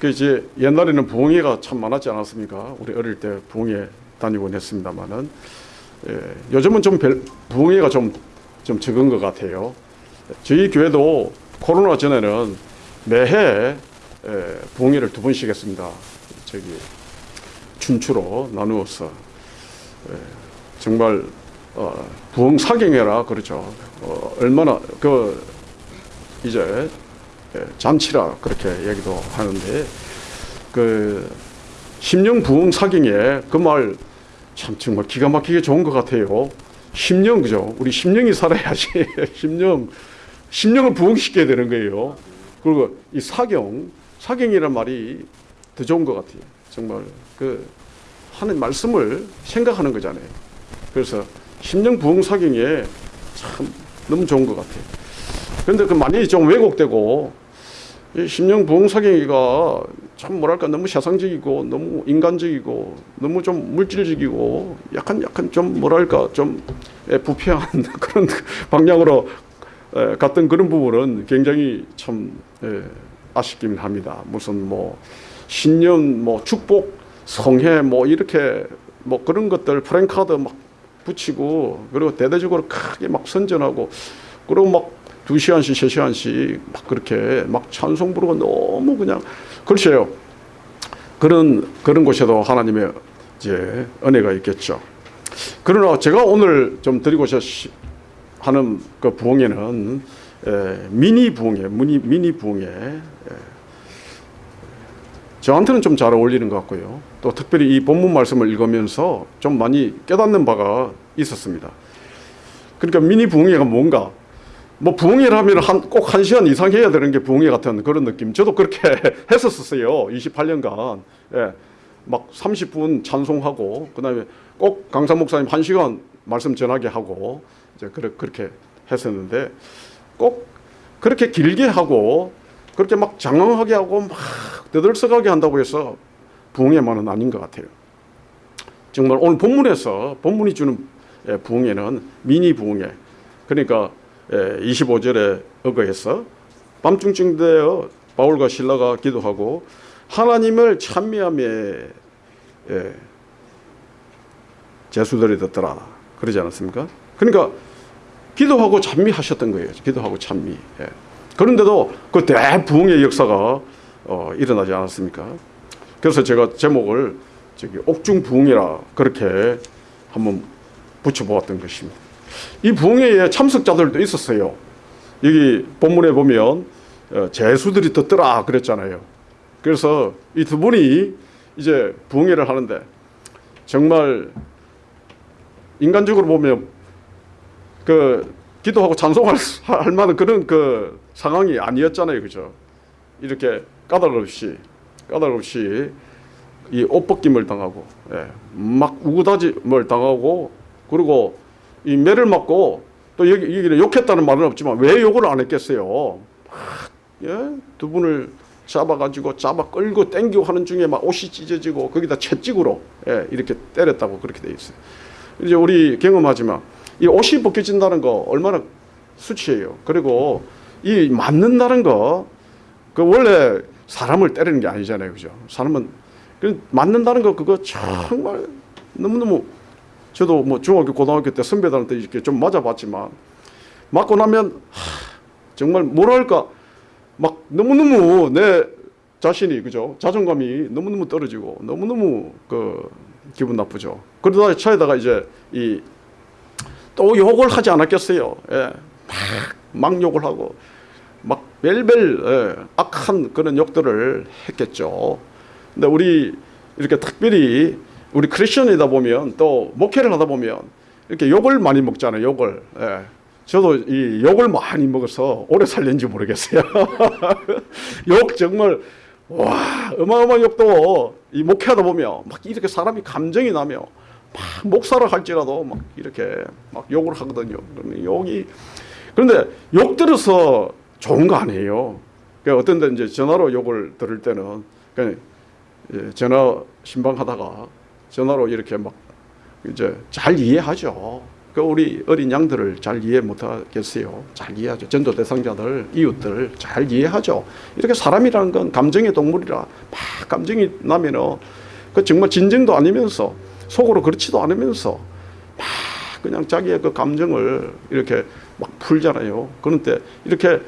그 이제 옛날에는 부흥회가 참 많았지 않았습니까? 우리 어릴 때 부흥회 다니곤 했습니다만은 예, 요즘은 좀 별, 부흥회가 좀, 좀 적은 것 같아요. 저희 교회도 코로나 전에는 매해 예, 부흥회를 두 번씩 했습니다. 저기 춘추로 나누어서 예, 정말 어, 부흥 사경회라 그렇죠. 어, 얼마나 그 이제 예, 잔치라 그렇게 얘기도 하는데 그 심령 부흥 사경에 그 말 참 정말 기가 막히게 좋은 것 같아요. 심령 그죠? 우리 심령이 살아야지 심령 심령을 부흥시켜야 되는 거예요. 그리고 이 사경 사경이란 말이 더 좋은 것 같아요. 정말 그 하는 말씀을 생각하는 거잖아요. 그래서 심령 부흥 사경에 참 너무 좋은 것 같아요. 그런데 그 많이 좀 왜곡되고 이 심령 부흥 사경이가 참 뭐랄까 너무 세상적이고 너무 인간적이고 너무 좀 물질적이고 약간 약간 좀 뭐랄까 좀 예, 부패한 그런 방향으로 에, 갔던 그런 부분은 굉장히 참 예, 아쉽긴 합니다. 무슨 뭐 신년 뭐 축복 성회 뭐 이렇게 뭐 그런 것들 프랭카드 막 붙이고 그리고 대대적으로 크게 막 선전하고 그리고 막 두 시간씩 세 시간씩 막 그렇게 막 찬송 부르고 너무 그냥 글쎄요 그런 그런 곳에도 하나님의 이제 은혜가 있겠죠. 그러나 제가 오늘 좀 드리고자 시- 하는 그 부흥회는 에, 미니 부흥회, 미니 미니 부흥회. 에, 저한테는 좀 잘 어울리는 것 같고요. 또 특별히 이 본문 말씀을 읽으면서 좀 많이 깨닫는 바가 있었습니다. 그러니까 미니 부흥회가 뭔가 뭐 부흥회라면 한, 꼭한 시간 이상 해야 되는 게 부흥회 같은 그런 느낌. 저도 그렇게 했었었어요. 28년간. 예. 막 30분 찬송하고 그다음에 꼭 강사 목사님 한 시간 말씀 전하게 하고 이제 그렇게, 그렇게 했었는데 꼭 그렇게 길게 하고 그렇게 막 장황하게 하고 막 떠들썩하게 한다고 해서 부흥회만은 아닌 것 같아요. 정말 오늘 본문에서 본문이 주는 예, 부흥회는 미니 부흥회. 그러니까 25절에 의거해서 밤중쯤 되어 바울과 신라가 기도하고 하나님을 찬미하며 예, 제수들이 듣더라 그러지 않았습니까? 그러니까 기도하고 찬미하셨던 거예요. 기도하고 찬미. 예. 그런데도 그 대부흥의 역사가 어, 일어나지 않았습니까? 그래서 제가 제목을 저기 옥중 부흥이라 그렇게 한번 붙여보았던 것입니다. 이 부흥회에 참석자들도 있었어요. 여기 본문에 보면 어, 제수들이 듣더라 그랬잖아요. 그래서 이 두 분이 이제 부흥회를 하는데 정말 인간적으로 보면 그 기도하고 찬송할 수- 할 만한 그런 그 상황이 아니었잖아요, 그죠? 이렇게 까닭 없이 까닭 없이 이 옷 벗김을 당하고 예, 막 우구다짐을 당하고 그리고 이 매를 맞고 또 여기 여기는 욕했다는 말은 없지만 왜 욕을 안 했겠어요? 막, 예? 두 분을 잡아가지고 잡아 끌고 땡기고 하는 중에 막 옷이 찢어지고 거기다 채찍으로 예, 이렇게 때렸다고 그렇게 돼 있어요. 이제 우리 경험하지만 이 옷이 벗겨진다는 거 얼마나 수치예요. 그리고 이 맞는다는 거 그 원래 사람을 때리는 게 아니잖아요, 그죠? 사람은 그 맞는다는 거 그거 정말 너무 너무 저도 뭐 중학교 고등학교 때 선배들한테 이렇게 좀 맞아봤지만 맞고 나면 하, 정말 뭐랄까? 막 너무너무 내 자신이 그죠? 자존감이 너무너무 떨어지고 너무너무 그 기분 나쁘죠. 그러다 차에다가 이제 이 또 욕을 하지 않았겠어요. 예. 막, 막 욕을 하고 막 벨벨 예, 악한 그런 욕들을 했겠죠. 근데 우리 이렇게 특별히 우리 크리스천이다 보면 또 목회를 하다 보면 이렇게 욕을 많이 먹잖아요. 욕을. 예. 저도 이 욕을 많이 먹어서 오래 살는지 모르겠어요. 욕 정말 와 어마어마한 욕도 이 목회하다 보면 막 이렇게 사람이 감정이 나며 막 목사를 할지라도 막 이렇게 막 욕을 하거든요. 욕이 그런데 욕 들어서 좋은 거 아니에요. 그 어떤 데 이제 전화로 욕을 들을 때는 그냥 예, 전화 신방하다가 전화로 이렇게 막 이제 잘 이해하죠. 그 우리 어린 양들을 잘 이해 못하겠어요. 잘 이해하죠. 전도 대상자들, 이웃들 잘 이해하죠. 이렇게 사람이라는 건 감정의 동물이라 막 감정이 나면은 그 정말 진정도 아니면서 속으로 그렇지도 않으면서 막 그냥 자기의 그 감정을 이렇게 막 풀잖아요. 그런데 이렇게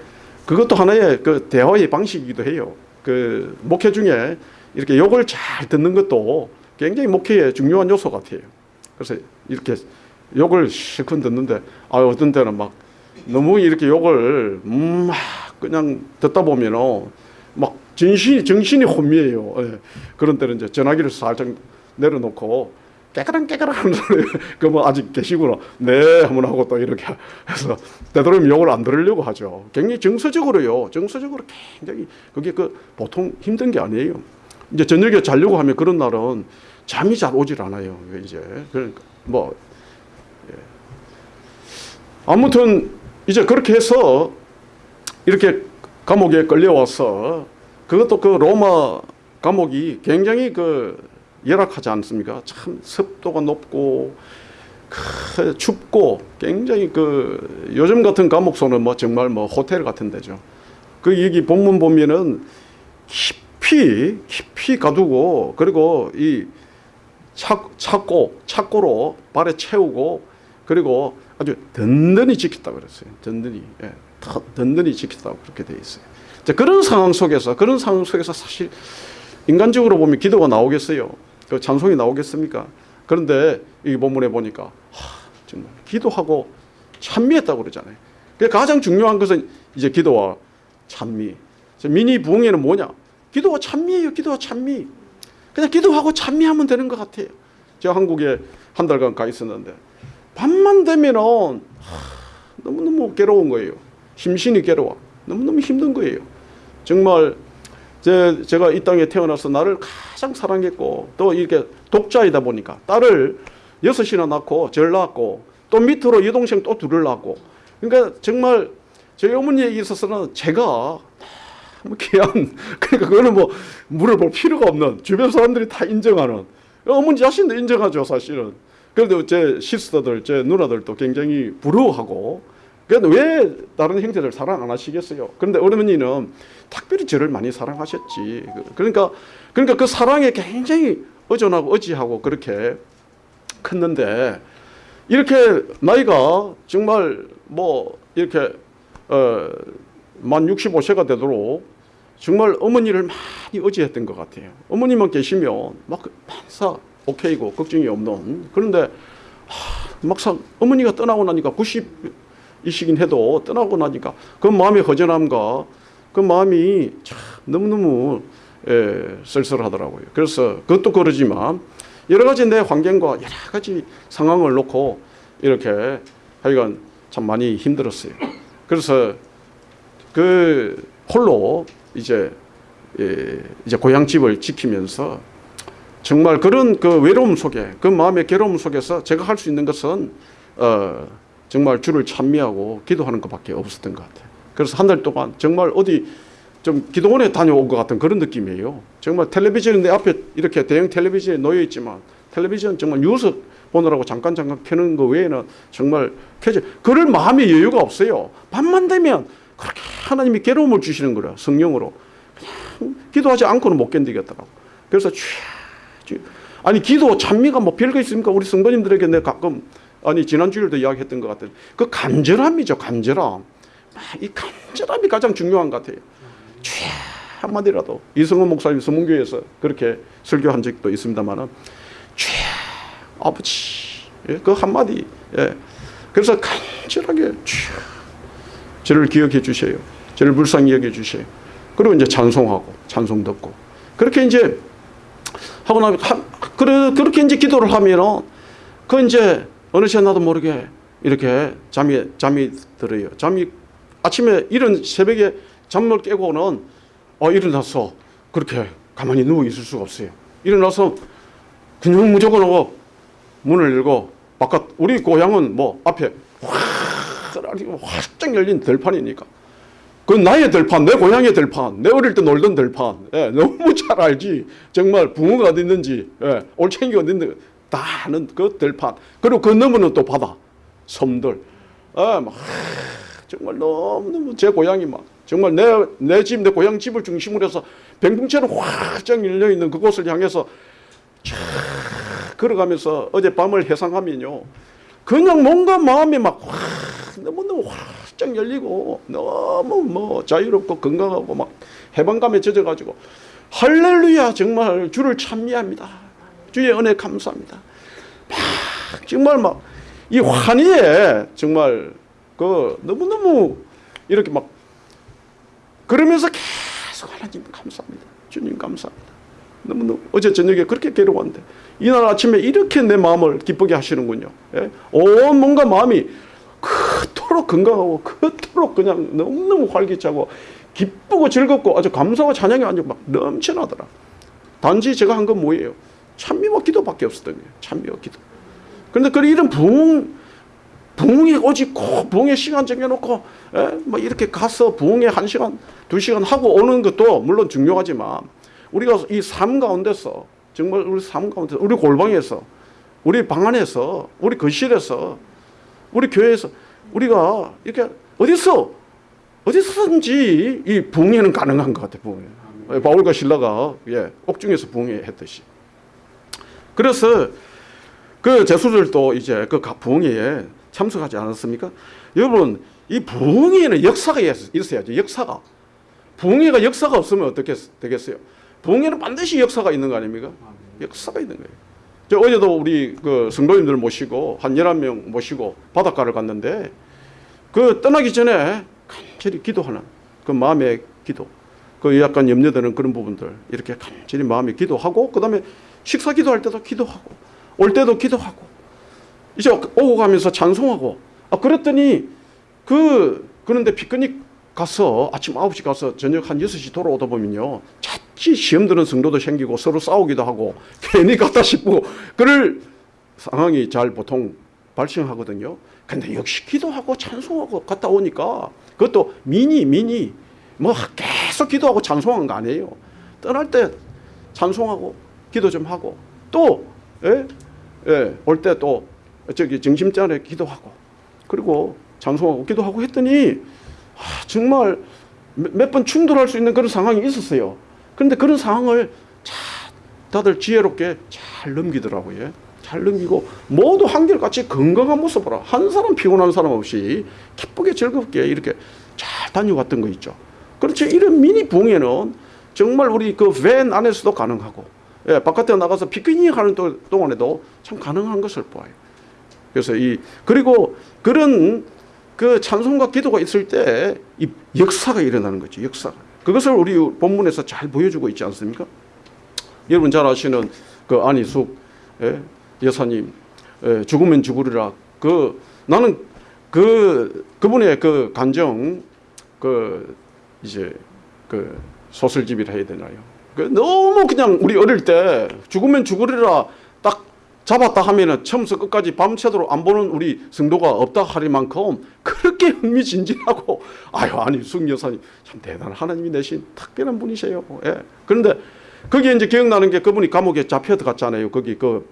그것도 하나의 그 대화의 방식이기도 해요. 그 목회 중에 이렇게 욕을 잘 듣는 것도 굉장히 목회의 중요한 요소 같아요. 그래서 이렇게 욕을 실컷 듣는데 아 어떤 때는 막 너무 이렇게 욕을 음, 막 그냥 듣다 보면은 막 정신이 정신이 혼미해요. 예. 그런 때는 이제 전화기를 살짝 내려놓고 깨그랑 하는 소리 그뭐 아직 계시구나 네 한번 하고 또 이렇게 해서 되도록이면 욕을 안 들으려고 하죠. 굉장히 정서적으로요. 정서적으로 굉장히 그게 그 보통 힘든 게 아니에요. 이제 저녁에 자려고 하면 그런 날은 잠이 잘 오질 않아요. 이제 그러니까 뭐 아무튼 이제 그렇게 해서 이렇게 감옥에 끌려와서 그것도 그 로마 감옥이 굉장히 그 열악하지 않습니까? 참 습도가 높고 크, 춥고 굉장히 그 요즘 같은 감옥소는 뭐 정말 뭐 호텔 같은 데죠. 그 여기 본문 보면은 깊이 깊이 가두고 그리고 이 차, 찾고 착고로 발에 채우고 그리고 아주 든든히 지켰다 그랬어요. 든든히 예, 더 든든히 지켰다고 그렇게 돼 있어요. 자, 그런 상황 속에서 그런 상황 속에서 사실 인간적으로 보면 기도가 나오겠어요. 그 찬송이 나오겠습니까? 그런데 이 본문에 보니까 하, 정말 기도하고 찬미했다고 그러잖아요. 그 가장 중요한 것은 이제 기도와 찬미. 미니 부흥회는 뭐냐? 기도와 찬미예요. 기도와 찬미. 그냥 기도하고 찬미하면 되는 것 같아요. 제가 한국에 한 달간 가 있었는데 밤만 되면은 하, 너무너무 괴로운 거예요. 심신이 괴로워. 너무너무 힘든 거예요. 정말 제, 제가 이 땅에 태어나서 나를 가장 사랑했고 또 이렇게 독자이다 보니까 딸을 여섯이나 낳고 절 낳았고 또 밑으로 여동생 또 둘을 낳았고 그러니까 정말 저희 어머니에 있어서는 제가 너무 귀한 그러니까 그거는 뭐 물어볼 필요가 없는 주변 사람들이 다 인정하는 어머니 자신도 인정하죠 사실은 그래도 제 시스터들 제 누나들도 굉장히 부러워하고 그런데 왜 다른 형제들 사랑 안 하시겠어요? 그런데 어머니는 특별히 저를 많이 사랑하셨지. 그러니까 그러니까 그 사랑에 굉장히 의존하고 의지하고 그렇게 컸는데 이렇게 나이가 정말 뭐 이렇게 어 만 65세가 되도록 정말 어머니를 많이 의지했던 것 같아요. 어머니만 계시면 막 반사 오케이고 걱정이 없는 그런데 하, 막상 어머니가 떠나고 나니까 90 이시긴 해도 떠나고 나니까 그 마음의 허전함과 그 마음이 참 너무너무 예, 쓸쓸하더라고요. 그래서 그것도 그러지만 여러 가지 내 환경과 여러 가지 상황을 놓고 이렇게 하여간 참 많이 힘들었어요. 그래서 그 홀로 이제 예, 이제 고향집을 지키면서 정말 그런 그 외로움 속에 그 마음의 괴로움 속에서 제가 할 수 있는 것은 어 정말 주를 찬미하고 기도하는 것밖에 없었던 것 같아요. 그래서 한 달 동안 정말 어디 좀 기도원에 다녀온 것 같은 그런 느낌이에요. 정말 텔레비전이 내 앞에 이렇게 대형 텔레비전에 놓여 있지만 텔레비전 정말 뉴스 보느라고 잠깐 잠깐 켜는 거 외에는 정말 켜져. 그럴 마음의 여유가 없어요. 밤만 되면 그렇게 하나님이 괴로움을 주시는 거라 성령으로. 그냥 기도하지 않고는 못 견디겠더라고. 그래서 쥐, 아니 기도 찬미가 뭐 별거 있습니까? 우리 성도님들에게 내가 가끔 아니 지난주에도 이야기했던 것 같은 그 간절함이죠 간절함. 이 간절함이 가장 중요한 것 같아요. 죄 한마디라도. 이성원 목사님 서문교에서 그렇게 설교한 적도 있습니다만은 죄 아버지. 예, 그 한마디. 예. 그래서 간절하게 죄 저를 기억해 주세요 저를 불쌍히 여겨 주세요 그리고 이제 찬송하고 찬송 듣고 그렇게 이제 하고 나면 그렇게 이제 기도를 하면은 그 이제 어느새 나도 모르게 이렇게 잠이 잠이 들어요. 잠이 아침에 이런 새벽에 잠을 깨고는 어 일어나서 그렇게 가만히 누워 있을 수가 없어요. 일어나서 그냥 무조건 하고 문을 열고 바깥 우리 고향은 뭐 앞에 활짝 열린 들판이니까 그 나의 들판, 내 고향의 들판, 내 어릴 때 놀던 들판, 예, 너무 잘 알지. 정말 붕어가 어디 있는지, 예, 올챙이가 어디 있는지 다 아는 그 들판. 그리고 그 너머는 또 바다. 섬들, 아, 막 정말 너무 너무 제 고향이 막 정말 내 내 집 내 고향 집을 중심으로 해서 병풍처럼 확장 열려 있는 그곳을 향해서 쫙 걸어가면서 어젯밤을 해상하면요. 그냥 뭔가 마음이 막 확, 너무 너무 활짝 열리고 너무 뭐 자유롭고 건강하고 막 해방감에 젖어가지고 할렐루야 정말 주를 찬미합니다. 주의 은혜 감사합니다. 막 정말 막 이 환희에 정말 그 너무너무 이렇게 막 그러면서 계속 하나님 감사합니다. 주님 감사합니다. 너무너무 어제 저녁에 그렇게 괴로웠는데 이날 아침에 이렇게 내 마음을 기쁘게 하시는군요. 예? 온 뭔가 마음이 그토록 건강하고 그토록 그냥 너무너무 활기차고 기쁘고 즐겁고 아주 감사와 찬양이 아주 막 넘쳐나더라. 단지 제가 한 건 뭐예요? 찬미와 기도밖에 없었던 거예요. 찬미와 기도. 그런데 그 이런 부흥 부흥에 오직 꼭 부흥의 시간 정해놓고 예? 뭐 이렇게 가서 부흥에 한 시간 두 시간 하고 오는 것도 물론 중요하지만 우리가 이 삶 가운데서 정말 우리 삶 가운데서 우리 골방에서 우리 방 안에서 우리 거실에서 우리 교회에서 우리가 이렇게 어디서 어디서든지 이 부흥회는 가능한 것 같아요. 부흥회. 예, 바울과 신라가 예, 옥중에서 부흥회 했듯이. 그래서 그 제수들도 이제 그 부흥회에 참석하지 않았습니까? 여러분 이 부흥회는 역사가 있어야죠. 역사가. 부흥회가 역사가 없으면 어떻게 되겠어요? 부흥회는 반드시 역사가 있는 거 아닙니까? 역사가 있는 거예요. 저 어제도 우리 그 성도님들 모시고 한 열한 명 모시고 바닷가를 갔는데 그 떠나기 전에 간절히 기도하는 그 마음의 기도. 그 약간 염려되는 그런 부분들 이렇게 간절히 마음에 기도하고 그 다음에 식사 기도할 때도 기도하고 올 때도 기도하고 이제 오고 가면서 찬송하고 아 그랬더니 그 그런데 피크닉 가서 아침 9시 가서 저녁 한 6시 돌아오다 보면요 시험 드는 성도도 생기고 서로 싸우기도 하고 괜히 갔다 싶고 그럴 상황이 잘 보통 발생하거든요 근데 역시 기도하고 찬송하고 갔다 오니까 그것도 미니 미니 뭐 계속 기도하고 찬송한 거 아니에요 떠날 때 찬송하고 기도 좀 하고 또 예? 예, 올때 또 저기 정심전에 기도하고 그리고 찬송하고 기도하고 했더니 아, 정말 몇 번 충돌할 수 있는 그런 상황이 있었어요. 그런데 그런 상황을 잘 다들 지혜롭게 잘 넘기더라고요. 예. 잘 넘기고 모두 한결같이 건강한 모습으로 한 사람 피곤한 사람 없이 기쁘게 즐겁게 이렇게 잘 다녀왔던 거 있죠. 그렇죠. 이런 미니 붕에는 정말 우리 그 밴 안에서도 가능하고 예, 바깥에 나가서 피크닉 하는 동안에도 참 가능한 것을 보아요. 그래서 이 그리고 그런 그 찬송과 기도가 있을 때 이 역사가 일어나는 거죠. 역사가. 그것을 우리 본문에서 잘 보여주고 있지 않습니까? 여러분 잘 아시는 그 안희숙 예, 여사님 예, 죽으면 죽으리라. 그 나는 그 그분의 그 간정 그 이제 그 소설집이라 해야 되나요? 그 너무 그냥 우리 어릴 때 죽으면 죽으리라 딱 잡았다 하면은 처음부터 끝까지 밤새도록 안 보는 우리 성도가 없다 할 만큼 그렇게 흥미진진하고 아유 아니 숙 여사님 참 대단한 하나님이 내신 특별한 분이세요. 예. 그런데 거기에 이제 기억나는 게 그분이 감옥에 잡혀 들어갔잖아요. 거기 그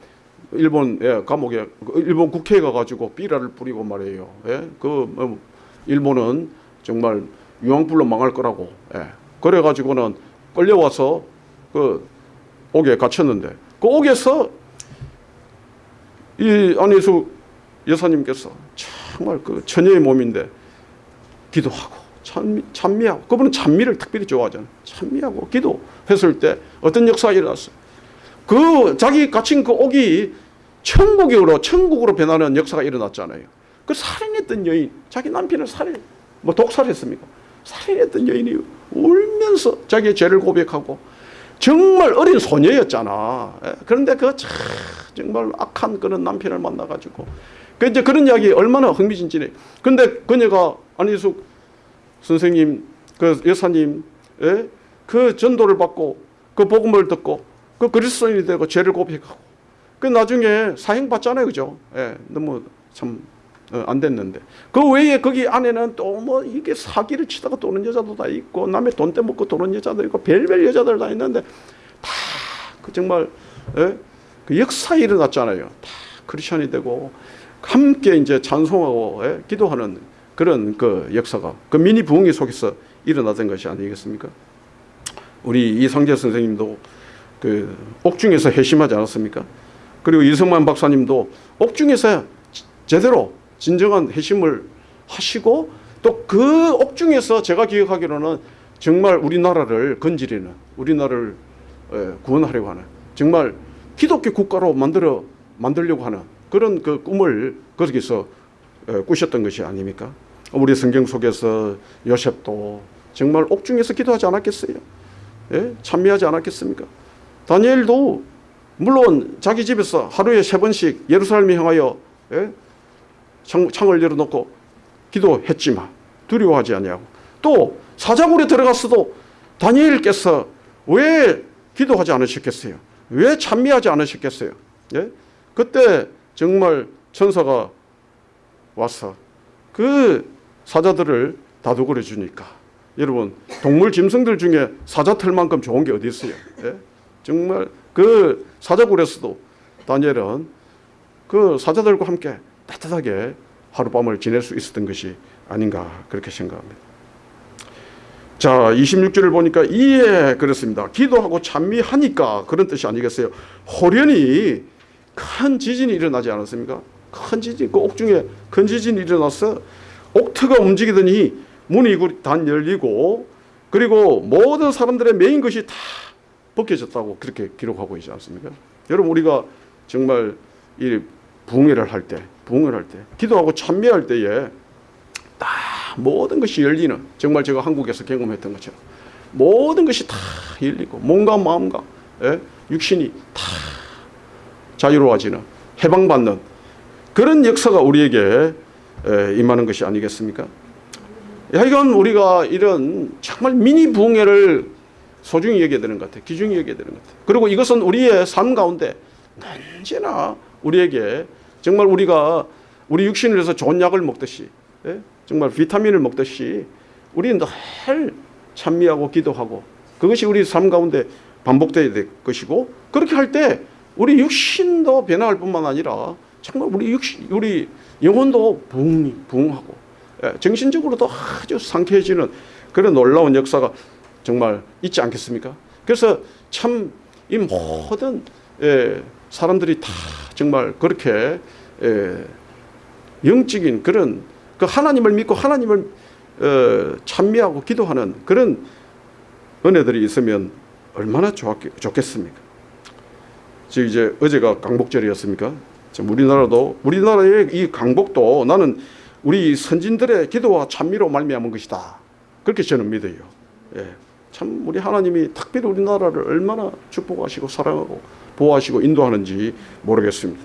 일본 예, 감옥에 일본 국회에 가가지고 삐라를 뿌리고 말이에요. 예. 그 일본은 정말 유황불로 망할 거라고. 예. 그래가지고는 끌려와서 그 옥에 갇혔는데 그 옥에서 이 안혜수 여사님께서 정말 그 처녀의 몸인데 기도하고 찬미, 찬미하고 그분은 찬미를 특별히 좋아하잖아요. 찬미하고 기도했을 때 어떤 역사가 일어났어요. 그 자기 갇힌 그 옥이 천국으로 천국으로 변하는 역사가 일어났잖아요. 그 살인했던 여인 자기 남편을 살인 뭐 독살했습니까? 살인했던 여인이 울면서 자기의 죄를 고백하고 정말 어린 소녀였잖아. 예, 그런데 그 정말 악한 그런 남편을 만나가지고 그 이제 그런 이야기 얼마나 흥미진진해. 근데 그녀가 안희숙 선생님, 그 여사님, 예? 그 전도를 받고 그 복음을 듣고 그 그리스도인이 되고 죄를 고백하고 그 나중에 사형 받잖아요, 그죠? 예, 너무 참 어, 안 됐는데 그 외에 거기 안에는 또 뭐 이게 사기를 치다가 도는 여자도 다 있고 남의 돈 떼먹고 도는 여자도 있고 별별 여자들 다 있는데 다 그 정말 예? 그 역사 일어났잖아요. 다 크리스천이 되고 함께 이제 찬송하고 예, 기도하는 그런 그 역사가 그 미니 부흥회 속에서 일어나던 것이 아니겠습니까? 우리 이상재 선생님도 그 옥중에서 회심하지 않았습니까? 그리고 이성만 박사님도 옥중에서 제대로 진정한 회심을 하시고 또 그 옥중에서 제가 기억하기로는 정말 우리나라를 건지리는 우리나라를 예, 구원하려고 하는 정말 기독교 국가로 만들어 만들려고 하는 그런 그 꿈을 거기서 예, 꾸셨던 것이 아닙니까? 우리 성경 속에서 요셉도 정말 옥중에서 기도하지 않았겠어요? 예? 찬미하지 않았겠습니까? 다니엘도 물론 자기 집에서 하루에 세 번씩 예루살렘에 향하여 예? 창, 창을 열어놓고 기도했지만 두려워하지 아니하고 또 사자굴에 들어갔어도 다니엘께서 왜 기도하지 않으셨겠어요? 왜 찬미하지 않으셨겠어요? 예? 그때 정말 천사가 와서 그 사자들을 다독거려 주니까 여러분 동물 짐승들 중에 사자 털만큼 좋은 게 어디 있어요? 예? 정말 그 사자굴에서도 다니엘은 그 사자들과 함께 따뜻하게 하룻밤을 지낼 수 있었던 것이 아닌가 그렇게 생각합니다. 자 26절을 보니까 이에 그렇습니다. 기도하고 찬미하니까 그런 뜻이 아니겠어요. 호련히 큰 지진이 일어나지 않았습니까? 큰 지진, 그 옥중에 큰 지진이 일어나서 옥터가 움직이더니 문이 단 열리고 그리고 모든 사람들의 메인 것이 다 벗겨졌다고 그렇게 기록하고 있지 않습니까? 여러분 우리가 정말 이 붕해를 할 때, 붕해를 할 때, 기도하고 찬미할 때에 다 모든 것이 열리는 정말 제가 한국에서 경험했던 것처럼 모든 것이 다 열리고 몸과 마음과 예? 육신이 다 자유로워지는 해방받는 그런 역사가 우리에게 에, 임하는 것이 아니겠습니까? 하여간 우리가 이런 정말 미니 부흥회를 소중히 여겨야 되는 것 같아요. 귀중히 여겨야 되는 것 같아요. 그리고 이것은 우리의 삶 가운데 언제나 우리에게 정말 우리가 우리 육신을 위해서 좋은 약을 먹듯이 예? 정말 비타민을 먹듯이 우리는 늘 찬미하고 기도하고 그것이 우리 삶 가운데 반복돼야 될 것이고 그렇게 할 때 우리 육신도 변화할 뿐만 아니라 정말 우리 육신, 우리 영혼도 부흥, 부흥하고 예, 정신적으로도 아주 상쾌해지는 그런 놀라운 역사가 정말 있지 않겠습니까? 그래서 참 이 모든 예, 사람들이 다 정말 그렇게 예, 영적인 그런 그 하나님을 믿고 하나님을 어, 찬미하고 기도하는 그런 은혜들이 있으면 얼마나 좋았, 좋겠습니까? 즉 이제 어제가 강복절이었습니까? 지금 우리나라도 우리나라의 이 강복도 나는 우리 선진들의 기도와 찬미로 말미암은 것이다. 그렇게 저는 믿어요. 예. 참 우리 하나님이 특별히 우리나라를 얼마나 축복하시고 사랑하고 보호하시고 인도하는지 모르겠습니다.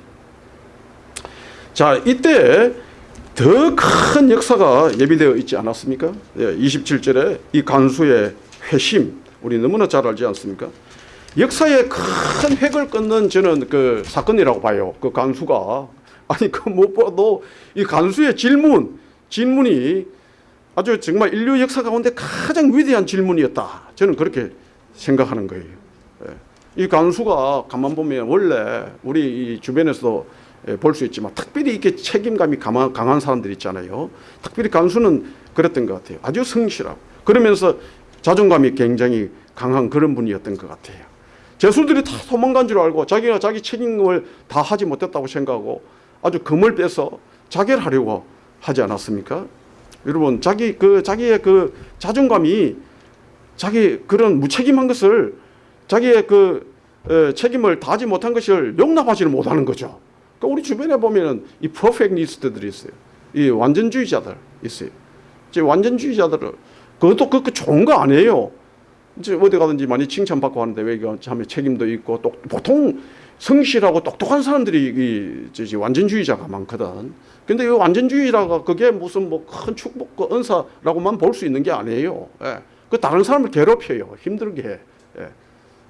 자, 이때 더 큰 역사가 예비되어 있지 않았습니까? 예, 27절에 이 간수의 회심, 우리 너무나 잘 알지 않습니까? 역사의 큰 획을 끊는 저는 그 사건이라고 봐요. 그 간수가 아니 그 무엇보다도 이 간수의 질문, 질문이 아주 정말 인류 역사 가운데 가장 위대한 질문이었다. 저는 그렇게 생각하는 거예요. 예. 이 간수가 가만 보면 원래 우리 이 주변에서도 볼 수 있지만 특별히 이렇게 책임감이 강한, 강한 사람들 있잖아요. 특별히 간수는 그랬던 것 같아요. 아주 성실하고 그러면서 자존감이 굉장히 강한 그런 분이었던 것 같아요. 제수들이 다 도망간 줄 알고 자기가 자기 책임을 다 하지 못했다고 생각하고 아주 금을 빼서 자결 하려고 하지 않았습니까? 여러분 자기 그 자기의 그 자존감이 자기 그런 무책임한 것을 자기의 그 에, 책임을 다하지 못한 것을 용납하지를 못하는 거죠. 그러니까 우리 주변에 보면은 이 퍼펙니스트들이 있어요. 이 완전주의자들 있어요. 이제 완전주의자들은 그것도 그, 그 좋은 거 아니에요. 이제 어디 가든지 많이 칭찬받고 하는데 왜 이거 참 책임도 있고 또 보통 성실하고 똑똑한 사람들이 이 완전주의자가 많거든. 근데 이 완전주의라가 그게 무슨 뭐 큰 축복과 은사라고만 볼 수 있는 게 아니에요. 예. 그 다른 사람을 괴롭혀요. 힘들게 해. 예.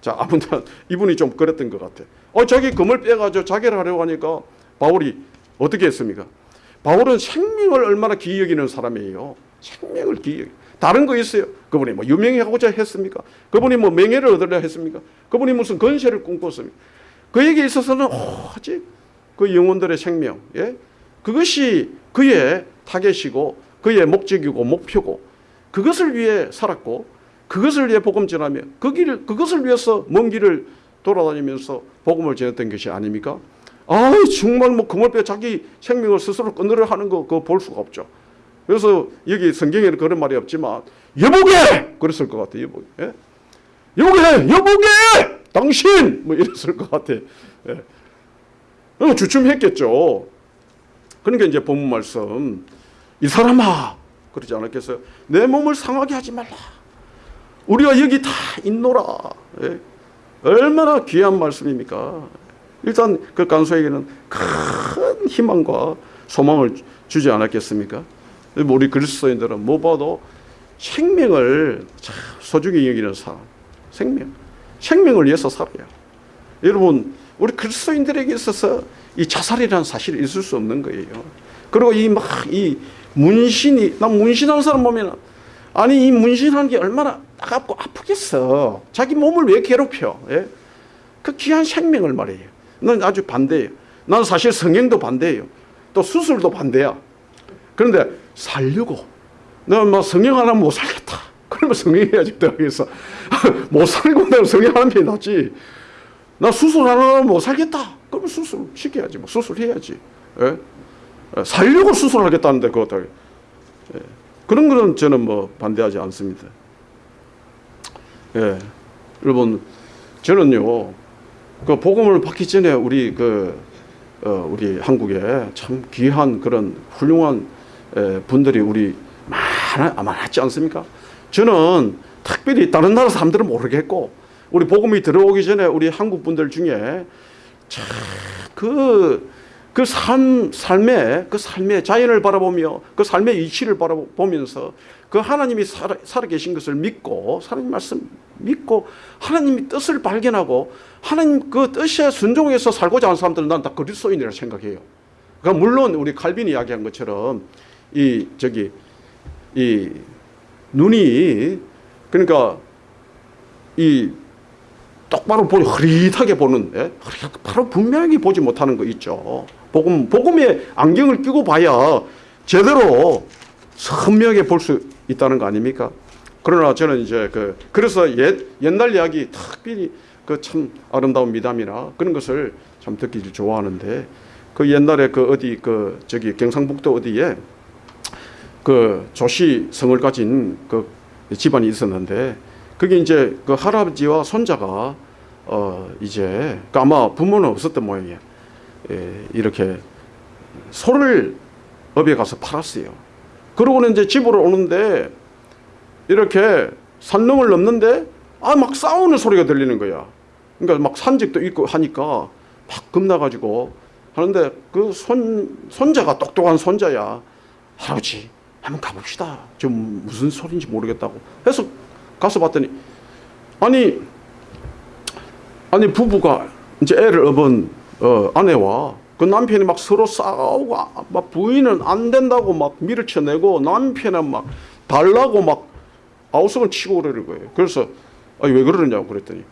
자, 아무튼 이분이 좀 그랬던 것 같아. 어, 자기 금을 빼가지고 자결 하려고 하니까 바울이 어떻게 했습니까? 바울은 생명을 얼마나 귀히 여기는 사람이에요. 생명을 여기. 다른 거 있어요. 그분이 뭐 유명하고자 했습니까? 그분이 뭐 명예를 얻으려 했습니까? 그분이 무슨 건세를 꿈꿨습니까? 그에게 있어서는 오직 그 영혼들의 생명, 예? 그것이 그의 타겟이고 그의 목적이고 목표고 그것을 위해 살았고 그것을 위해 복음 전하며 그 길을 그것을 위해서 먼 길을 돌아다니면서 복음을 전했던 것이 아닙니까? 아 정말 뭐 그물배 자기 생명을 스스로 끊으려 하는 거 그거 볼 수가 없죠. 그래서 여기 성경에는 그런 말이 없지만 여보게 그랬을 것 같아요. 여보게 예? 여보게 여보게 당신 뭐 이랬을 것 같아. 예. 어, 주춤했겠죠. 그러니까 이제 본문 말씀 이 사람아 그러지 않았겠어요? 내 몸을 상하게 하지 말라. 우리가 여기 다 있노라. 예? 얼마나 귀한 말씀입니까? 일단 그 간소에게는 큰 희망과 소망을 주지 않았겠습니까? 우리 그리스도인들은 무엇보다도 생명을 참 소중히 여기는 사람, 생명, 생명을 위해서 살아요. 여러분, 우리 그리스도인들에게 있어서 이 자살이라는 사실이 있을 수 없는 거예요. 그리고 이 막이 문신이 난 문신하는 사람 보면 아니 이 문신하는 게 얼마나 따갑고 아프겠어. 자기 몸을 왜 괴롭혀? 예? 그 귀한 생명을 말이에요. 난 아주 반대예요. 난 사실 성형도 반대예요. 또 수술도 반대야. 그런데 살려고 내가 성형 하나 못 살겠다. 그러면 성형해야지 대학에서 못 살고 내가 성형하는 게 낫지. 나 수술 하나 못 살겠다. 그러면 수술 시켜야지. 뭐 수술해야지. 예? 살려고 수술하겠다는데 그것도 예. 그런 거는 저는 뭐 반대하지 않습니다. 예, 여러분 저는요 그 복음을 받기 전에 우리 그 어, 우리 한국에 참 귀한 그런 훌륭한 에, 분들이 우리 많아 많았지 않습니까? 저는 특별히 다른 나라 사람들은 모르겠고 우리 복음이 들어오기 전에 우리 한국 분들 중에 참 그 그 삶, 삶의, 그 삶의 자연을 바라보며 그 삶의 이치를 바라보면서 그 하나님이 살아, 살아 계신 것을 믿고 하나님 말씀 믿고 하나님의 뜻을 발견하고 하나님 그 뜻에 순종해서 살고자 하는 사람들은 난 다 그리스도인이라 생각해요. 그러니까 물론 우리 칼빈이 이야기한 것처럼 이 저기 이 눈이 그러니까 이 똑바로 보니 흐릿하게 보는 예? 바로 분명히 보지 못하는 거 있죠. 복음 복음의 안경을 끼고 봐야 제대로 선명하게 볼 수 있다는 거 아닙니까? 그러나 저는 이제 그 그래서 옛 옛날 이야기 특별히 그 참 아름다운 미담이나 그런 것을 참 듣기를 좋아하는데 그 옛날에 그 어디 그 저기 경상북도 어디에 그 조씨 성을 가진 그 집안이 있었는데 그게 이제 그 할아버지와 손자가 어 이제 그 아마 부모는 없었던 모양이에요. 예, 이렇게 소를 업에 가서 팔았어요. 그러고는 이제 집으로 오는데 이렇게 산넘을 넘는데 아 막 싸우는 소리가 들리는 거야. 그러니까 막 산적도 있고 하니까 막 겁나가지고 하는데 그 손 손자가 똑똑한 손자야. 할아버지 한번 가봅시다. 좀 무슨 소리인지 모르겠다고 해서 가서 봤더니 아니 아니 부부가 이제 애를 업은 어, 아내와 그 남편이 막 서로 싸우고 아, 막 부인은 안 된다고 막 밀어쳐내고 남편은 막 달라고 막 아우성을 치고 그러는 거예요. 그래서 아니 왜 그러느냐고 그랬더니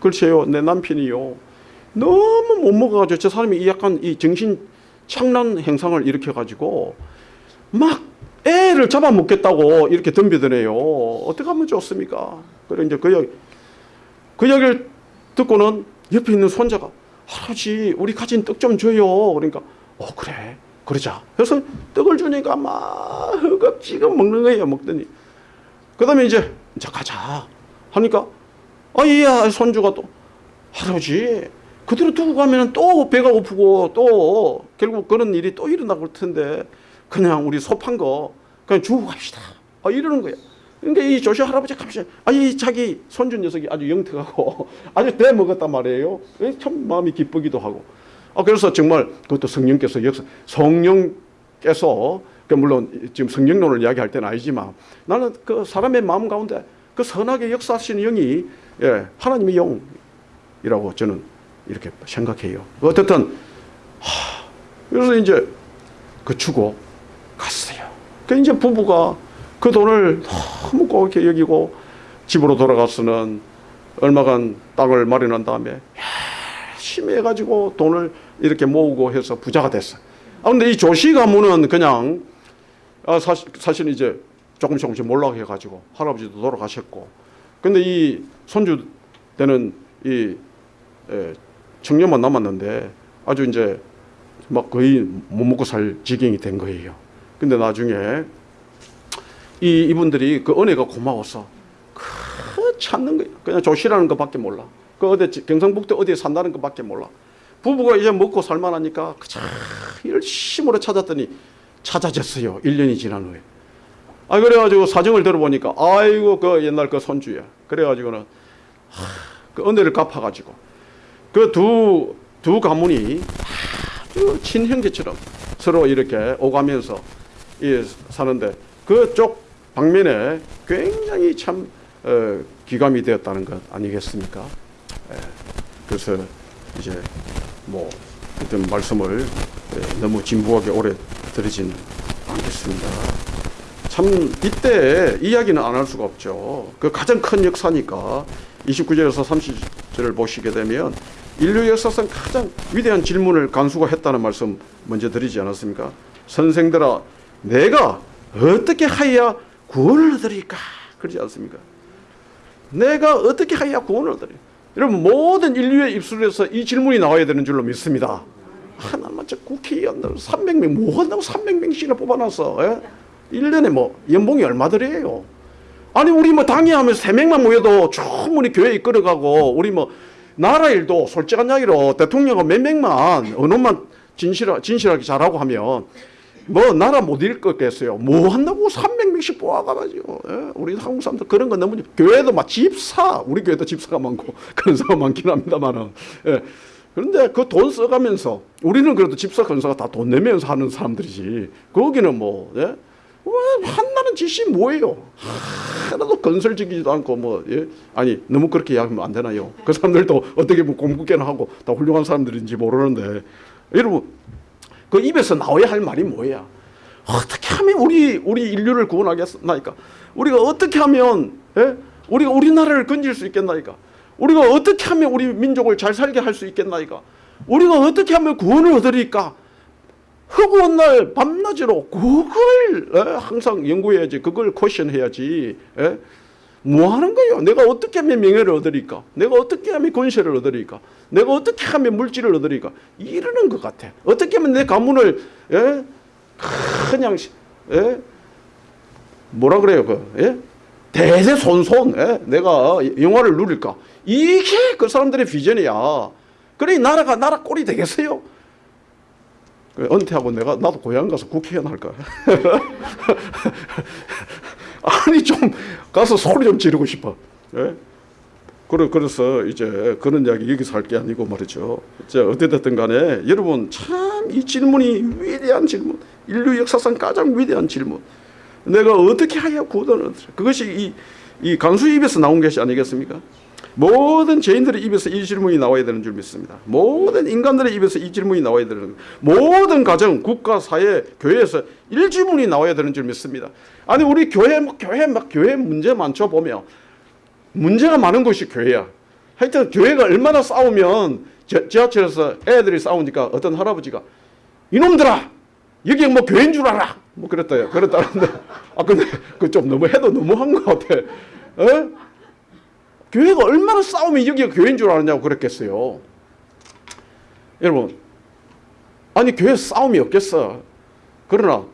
글쎄요 내 남편이요 너무 못 먹어가지고 저 사람이 이 약간 이 정신 착란 행상을 일으켜 가지고 막 애를 잡아먹겠다고 이렇게 덤비더래요. 어떻게 하면 좋습니까? 그래 이제 그 얘기 그 듣고는 옆에 있는 손자가 할아버지 우리 가진 떡 좀 줘요. 그러니까 어 그래 그러자. 그래서 떡을 주니까 막 허겁지겁 먹는 거예요. 먹더니 그 다음에 이제 이제 가자 하니까 아이야 손주가 또 할아버지 그대로 두고 가면 또 배가 고프고 또 결국 그런 일이 또 일어나고 그럴 텐데 그냥 우리 소판 거 그냥 주고 갑시다. 아, 이러는. 그 러니까 이 조시 할아버지 갑자기 아이 자기 손주 녀석이 아주 영특하고 아주 대 먹었단 말이에요. 참 마음이 기쁘기도 하고. 아 그래서 정말 그것도 성령께서 역사 성령께서 그 물론 지금 성령론을 이야기할 때는 아니지만 나는 그 사람의 마음 가운데 그 선하게 역사하시는 영이 예, 하나님의 영이라고 저는 이렇게 생각해요. 어쨌든 하, 그래서 이제 그 주고 갔어요. 그 이제 부부가 그 돈을 너무 고맙게 여기고 집으로 돌아가서는 얼마간 땅을 마련한 다음에 열심히 해가지고 돈을 이렇게 모으고 해서 부자가 됐어. 아 근데 이 조씨 가문은 그냥 아 사실 사실 이제 조금 조금씩 몰락해 가지고 할아버지도 돌아가셨고 근데 이 손주 때는 이 에, 청년만 남았는데 아주 이제 막 거의 못 먹고 살 지경이 된 거예요. 근데 나중에 이 이분들이 그 은혜가 고마워서 그 찾는 거예요. 그냥 조시라는 것밖에 몰라. 그 어디 경상북도 어디에 산다는 것밖에 몰라. 부부가 이제 먹고 살만하니까 그참 열심으로 찾았더니 찾아졌어요. 1년이 지난 후에. 아 그래가지고 사정을 들어보니까 아이고 그 옛날 그 손주야. 그래가지고는 하, 그 은혜를 갚아가지고 그 두두 가문이 아주 친형제처럼 서로 이렇게 오가면서 이 사는데 그쪽 방면에 굉장히 참 어, 기감이 되었다는 것 아니겠습니까? 예, 그래서 이제 뭐 어떤 말씀을 예, 너무 진부하게 오래 드리진 않겠습니다. 참 이때 이야기는 안 할 수가 없죠. 그 가장 큰 역사니까 29절에서 30절을 보시게 되면 인류 역사상 가장 위대한 질문을 간수가 했다는 말씀 먼저 드리지 않았습니까? 선생들아 내가 어떻게 하여야 구원을 얻으리까? 그러지 않습니까? 내가 어떻게 하여야 구원을 얻으리? 여러분 모든 인류의 입술에서 이 질문이 나와야 되는 줄로 믿습니다. 하나만 저 국회의원들 300명 뭐 한다고 300명씩이나 뽑아놨어. 예? 1년에 뭐 연봉이 얼마들이에요? 아니 우리 뭐 당회 하면 3명만 모여도 충분히 교회 이끌어가고 우리 뭐 나라 일도 솔직한 이야기로 대통령은 몇 명만 언어만 진실하, 진실하게 잘하고 하면 뭐 나라 못 읽겠어요. 뭐 한다고 300명씩 뽑아가지고 예? 우리 한국 사람들 그런 거 너무 교회도 막 집사 우리 교회도 집사가 많고 그런 사람 많긴 합니다만은 예. 그런데 그 돈 써가면서 우리는 그래도 집사 건사가 다 돈 내면서 하는 사람들이지 거기는 뭐 예? 왜 한나는 짓이 뭐예요? 하나도 건설적이지도 않고 뭐 예? 아니 너무 그렇게 이야기하면 안 되나요? 그 사람들도 어떻게 보면 공부계나 하고 다 훌륭한 사람들인지 모르는데 여러분 그 입에서 나와야 할 말이 뭐야? 어떻게 하면 우리 우리 인류를 구원하겠나이까? 우리가 어떻게 하면 예? 우리가 우리나라를 건질 수 있겠나이까? 우리가 어떻게 하면 우리 민족을 잘 살게 할 수 있겠나이까? 우리가 어떻게 하면 구원을 얻으리까? 허구한 날 밤낮으로 그걸 예? 항상 연구해야지 그걸 question 해야지 예? 뭐 하는 거예요 내가 어떻게 하면 명예를 얻으리까 내가 어떻게 하면 권세를 얻으리까 내가 어떻게 하면 물질을 얻으리까 이러는 것 같아 어떻게 하면 내 가문을 예? 그냥 예? 뭐라 그래요 그 예? 대대손손 예? 내가 영화를 누릴까 이게 그 사람들의 비전이야 그래 나라가 나라 꼴이 되겠어요 그 은퇴하고 내가 나도 고향 가서 국회의원 할까? 아니 좀 가서 소리 좀 지르고 싶어. 예? 그래 그래서 이제 그런 이야기 여기서 할 게 아니고 말이죠. 이제 어찌됐든 간에 여러분 참 이 질문이 위대한 질문, 인류 역사상 가장 위대한 질문. 내가 어떻게 하여 구원을 얻으리? 그것이 이, 이 간수 입에서 나온 것이 아니겠습니까? 모든 죄인들의 입에서 이 질문이 나와야 되는 줄 믿습니다. 모든 인간들의 입에서 이 질문이 나와야 되는 모든 가정, 국가, 사회, 교회에서 이 질문이 나와야 되는 줄 믿습니다. 아니 우리 교회 막 교회 막 교회 문제 많죠 보면 문제가 많은 것이 교회야. 하여튼 교회가 얼마나 싸우면 지- 지하철에서 애들이 싸우니까 어떤 할아버지가 이놈들아 여기 뭐 교회인 줄 알아 뭐 그랬다요. 그랬다는데 아 근데 그 좀 너무 해도 너무한 것 같아. 에? 교회가 얼마나 싸우면 여기가 교회인 줄 아느냐고 그랬겠어요. 여러분, 아니 교회 싸움이 없겠어. 그러나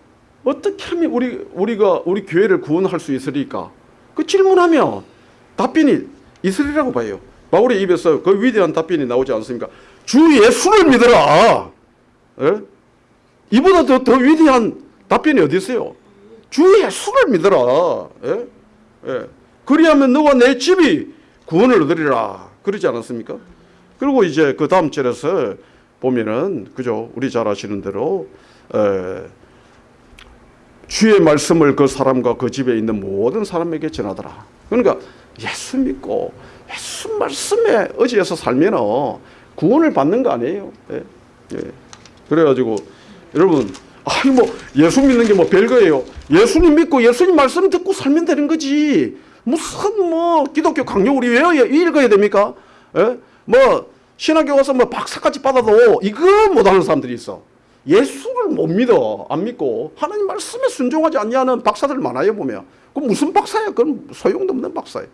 어떻게 하면 우리 우리가 우리 교회를 구원할 수 있으리까? 그 질문하면 답변이 있으리라고 봐요. 바울의 입에서 그 위대한 답변이 나오지 않습니까? 주 예수를 믿어라. 예? 이보다 더, 더 위대한 답변이 어디 있어요? 주 예수를 믿어라. 예? 예. 그리하면 너와 내 집이 구원을 얻으리라. 그러지 않았습니까? 그리고 이제 그 다음 절에서 보면은 그죠? 우리 잘 아시는 대로 에, 주의 말씀을 그 사람과 그 집에 있는 모든 사람에게 전하더라. 그러니까 예수 믿고 예수 말씀에 의지해서 살면 구원을 받는 거 아니에요. 예. 예. 그래가지고 여러분 아이 뭐 예수 믿는 게 뭐 별거예요. 예수님 믿고 예수님 말씀 듣고 살면 되는 거지. 무슨 뭐 기독교 강요 우리 외워야 읽어야 됩니까? 예? 뭐 신학교 가서 뭐 박사까지 받아도 이거 못하는 사람들이 있어. 예수를 못 믿어. 안 믿고 하나님 말씀에 순종하지 않냐는 박사들 많아요 보면. 그럼 무슨 박사야? 그건 소용도 없는 박사예요.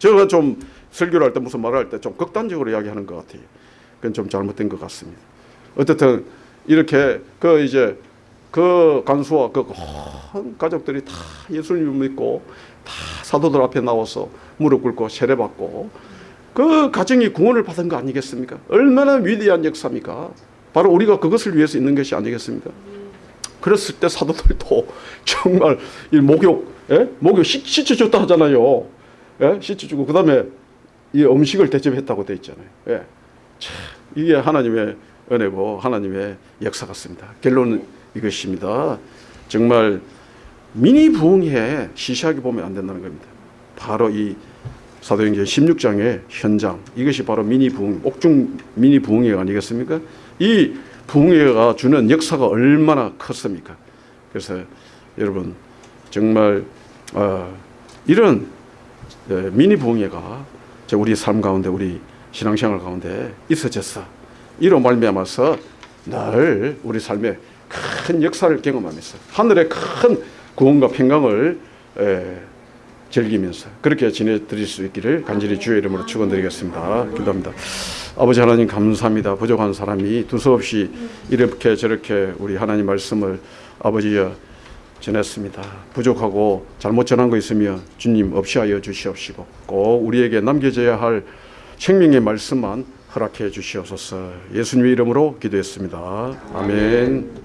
제가 좀 설교를 할 때 무슨 말을 할 때 좀 극단적으로 이야기하는 것 같아요. 그건 좀 잘못된 것 같습니다. 어쨌든 이렇게 그 이제 그 간수와 그온 가족들이 다 예수님을 믿고 다 사도들 앞에 나와서 무릎 꿇고 세례받고 그 가정이 구원을 받은 거 아니겠습니까? 얼마나 위대한 역사입니까? 바로 우리가 그것을 위해서 있는 것이 아니겠습니까? 그랬을 때 사도들도 정말 이 목욕, 예? 목욕 씻, 씻어줬다 하잖아요. 예? 씻어주고 그 다음에 이 음식을 대접했다고 돼 있잖아요. 예. 참, 이게 하나님의 은혜고 하나님의 역사 같습니다. 결론은 이것입니다. 정말 미니 부흥회 시시하게 보면 안 된다는 겁니다. 바로 이 사도행전 16장의 현장 이것이 바로 미니 부흥 옥중 미니 부흥회가 아니겠습니까? 이 부흥회가 주는 역사가 얼마나 컸습니까? 그래서 여러분 정말 어, 이런 예, 미니 부흥회가 저 우리 삶 가운데 우리 신앙생활 가운데 있어졌어. 이로 말미암아서 늘 우리 삶에 큰 역사를 경험하면서 하늘의 큰 구원과 평강을 에, 즐기면서 그렇게 지내드릴 수 있기를 간절히 주의 이름으로 축원드리겠습니다. 기도합니다. 아버지 하나님 감사합니다. 부족한 사람이 두서없이 이렇게 저렇게 우리 하나님 말씀을 아버지여 전했습니다. 부족하고 잘못 전한 거 있으면 주님 없이 하여 주시옵시고 꼭 우리에게 남겨져야 할 생명의 말씀만 허락해 주시옵소서. 예수님의 이름으로 기도했습니다. 아멘.